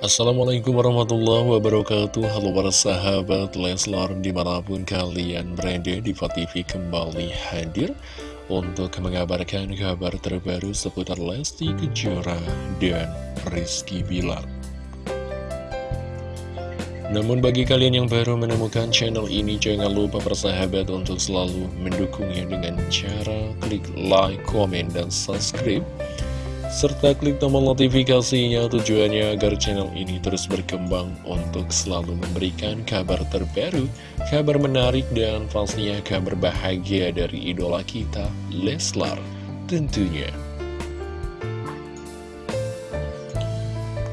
Assalamualaikum warahmatullahi wabarakatuh Halo para sahabat Leslar di mana pun kalian berada di TV kembali hadir Untuk mengabarkan kabar terbaru seputar Lesti Kejora dan Rizky Bilar namun bagi kalian yang baru menemukan channel ini, jangan lupa persahabat untuk selalu mendukungnya dengan cara klik like, komen, dan subscribe. Serta klik tombol notifikasinya tujuannya agar channel ini terus berkembang untuk selalu memberikan kabar terbaru, kabar menarik, dan pastinya kabar bahagia dari idola kita, Leslar tentunya.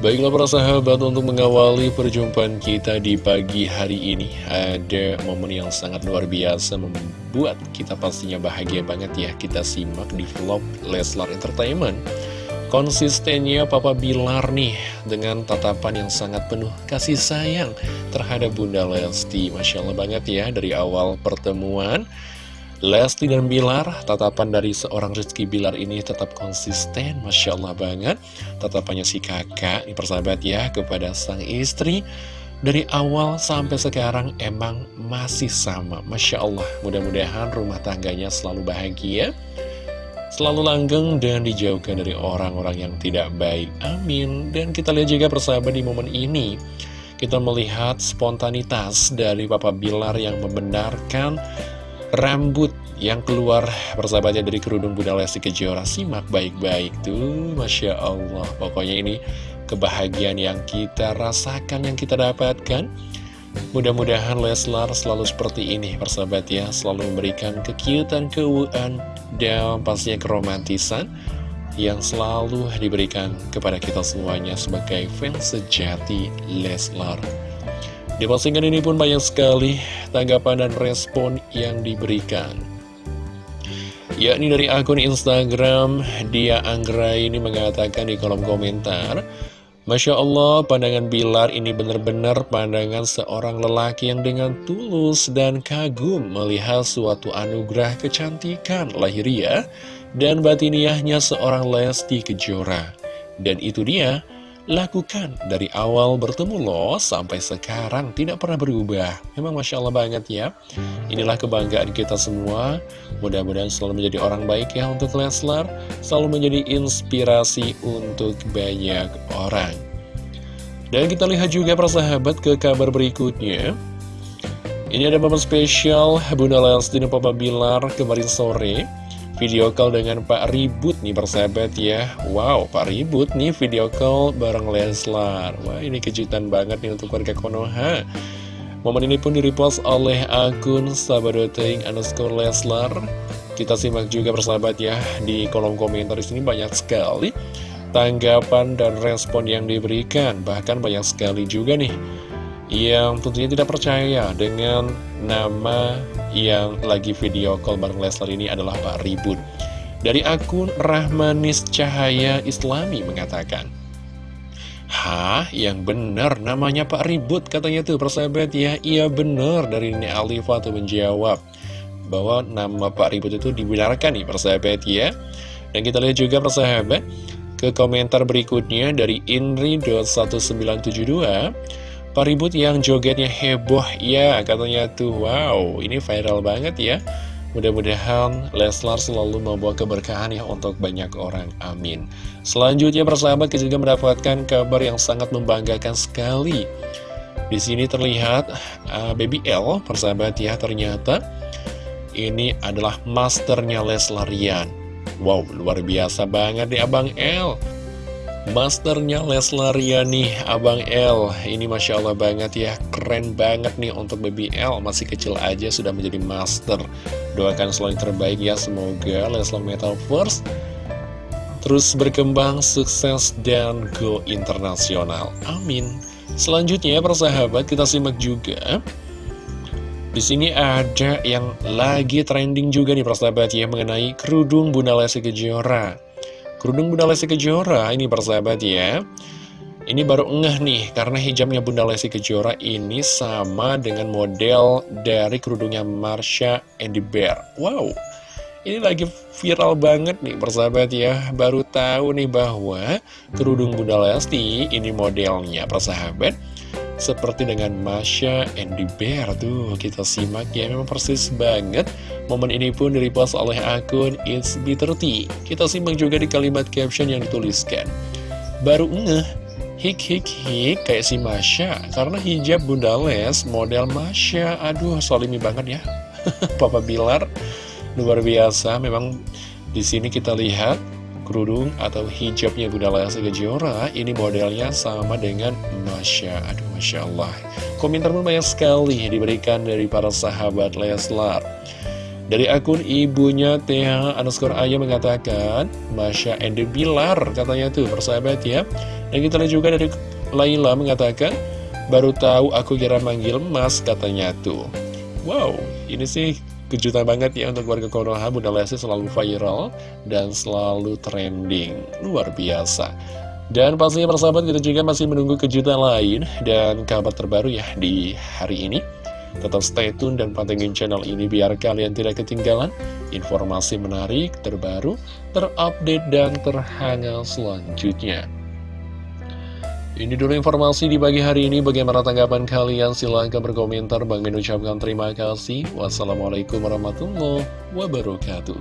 Baiklah para sahabat untuk mengawali perjumpaan kita di pagi hari ini Ada momen yang sangat luar biasa membuat kita pastinya bahagia banget ya Kita simak di vlog Leslar Entertainment Konsistennya Papa Bilar nih dengan tatapan yang sangat penuh kasih sayang terhadap Bunda Lesti Masya Allah banget ya dari awal pertemuan Lesti dan Bilar, tatapan dari seorang Rizky Bilar ini tetap konsisten, Masya Allah banget. Tatapannya si kakak, ini persahabat ya, kepada sang istri. Dari awal sampai sekarang emang masih sama, Masya Allah. Mudah-mudahan rumah tangganya selalu bahagia, selalu langgeng dan dijauhkan dari orang-orang yang tidak baik. Amin. Dan kita lihat juga persahabat di momen ini. Kita melihat spontanitas dari Papa Bilar yang membenarkan rambut yang keluar persahabatnya dari kerudung Bunda Lesti Kejora simak baik-baik tuh Masya Allah pokoknya ini kebahagiaan yang kita rasakan yang kita dapatkan mudah-mudahan Leslar selalu seperti ini persahabat ya selalu memberikan kekiutan kewuan dan pastinya keromantisan yang selalu diberikan kepada kita semuanya sebagai fans sejati Leslar di postingan ini pun banyak sekali tanggapan dan respon yang diberikan. Yakni dari akun Instagram, Dia Anggra ini mengatakan di kolom komentar, Masya Allah, pandangan Bilar ini benar-benar pandangan seorang lelaki yang dengan tulus dan kagum melihat suatu anugerah kecantikan lahiriah dan batiniahnya seorang Lesti Kejora. Dan itu dia, lakukan dari awal bertemu lo sampai sekarang tidak pernah berubah. Memang Masya Allah banget ya. Inilah kebanggaan kita semua. Mudah-mudahan selalu menjadi orang baik ya untuk Leslar. Selalu menjadi inspirasi untuk banyak orang. Dan kita lihat juga persahabat ke kabar berikutnya. Ini ada momen spesial Bunda Lesti dan Papa Bilar kemarin sore video call dengan Pak Ribut nih persahabat ya. Wow Pak Ribut nih video call bareng Leslar. Wah ini kejutan banget nih untuk warga Konoha. Momen ini pun direpost oleh akun Sabadoteng underscore Leslar. Kita simak juga persahabat ya Di kolom komentar. Di sini banyak sekali Tanggapan dan respon yang diberikan. Bahkan banyak sekali juga nih Yang tentunya tidak percaya dengan nama yang lagi video call bareng Leslar ini adalah Pak Ribut. Dari akun Rahmanis Cahaya Islami mengatakan, Hah, yang benar namanya Pak Ribut katanya tuh persahabat ya. Iya benar dari ini Alifa tuh menjawab Bahwa nama Pak Ribut itu dibenarkan nih persahabat ya. Dan kita lihat juga persahabat Ke komentar berikutnya dari Inri.1972 Pak Ribut yang jogetnya heboh. Ya katanya tuh wow ini viral banget ya. Mudah-mudahan Leslar selalu membawa keberkahan ya untuk banyak orang, amin. Selanjutnya persahabat kita juga mendapatkan kabar yang sangat membanggakan sekali. Di sini terlihat uh, Baby L, persahabat ya ternyata Ini adalah masternya Leslarian Wow, luar biasa banget nih Abang L Masternya Leslaria nih, Abang L. Ini Masya Allah banget ya, keren banget nih untuk baby L. Masih kecil aja sudah menjadi master. Doakan selalu terbaik ya, semoga Leslar Metal Force Terus berkembang, sukses, dan go internasional. Amin. Selanjutnya persahabat kita simak juga. Di sini ada yang lagi trending juga nih persahabat ya mengenai kerudung Bunda Lesti Kejora. Kerudung Bunda Lesti Kejora ini persahabat ya. Ini baru ngeh nih karena hijabnya Bunda Lesti Kejora ini sama dengan model dari kerudungnya Marsha and the Bear. Wow Ini lagi viral banget nih persahabat ya. Baru tahu nih bahwa kerudung Bunda Lesti ini modelnya persahabat seperti dengan Masya Andy Bear tuh. Kita simak ya memang persis banget. Momen ini pun direpost oleh akun It's B30 kita simak juga di kalimat caption yang dituliskan. Baru ngeh hik hik hik kayak si Masya karena hijab Bunda Les model Masya aduh solimi banget ya. Papa Bilar luar biasa. Memang di sini kita lihat kerudung atau hijabnya Bunda Lesti Kejora ini modelnya sama dengan Masya. Aduh Masya Allah. Komentar pun banyak sekali diberikan dari para sahabat Leslar. Dari akun ibunya Tia underscore Ayah mengatakan Masya and Bilar katanya tuh persahabat ya. Dan kita lihat juga dari Laila mengatakan baru tahu aku kira manggil mas katanya tuh. Wow ini sih kejutan banget ya untuk warga Konoha Bunda Lesti selalu viral dan selalu trending. Luar biasa. Dan pastinya persahabat kita juga masih menunggu kejutan lain dan kabar terbaru ya di hari ini. Tetap stay tune dan pantengin channel ini biar kalian tidak ketinggalan informasi menarik terbaru terupdate dan terhangat selanjutnya ini dulu informasi di pagi hari ini. Bagaimana tanggapan kalian? Silahkan berkomentar. Bang mengucapkan terima kasih. Wassalamualaikum warahmatullahi wabarakatuh.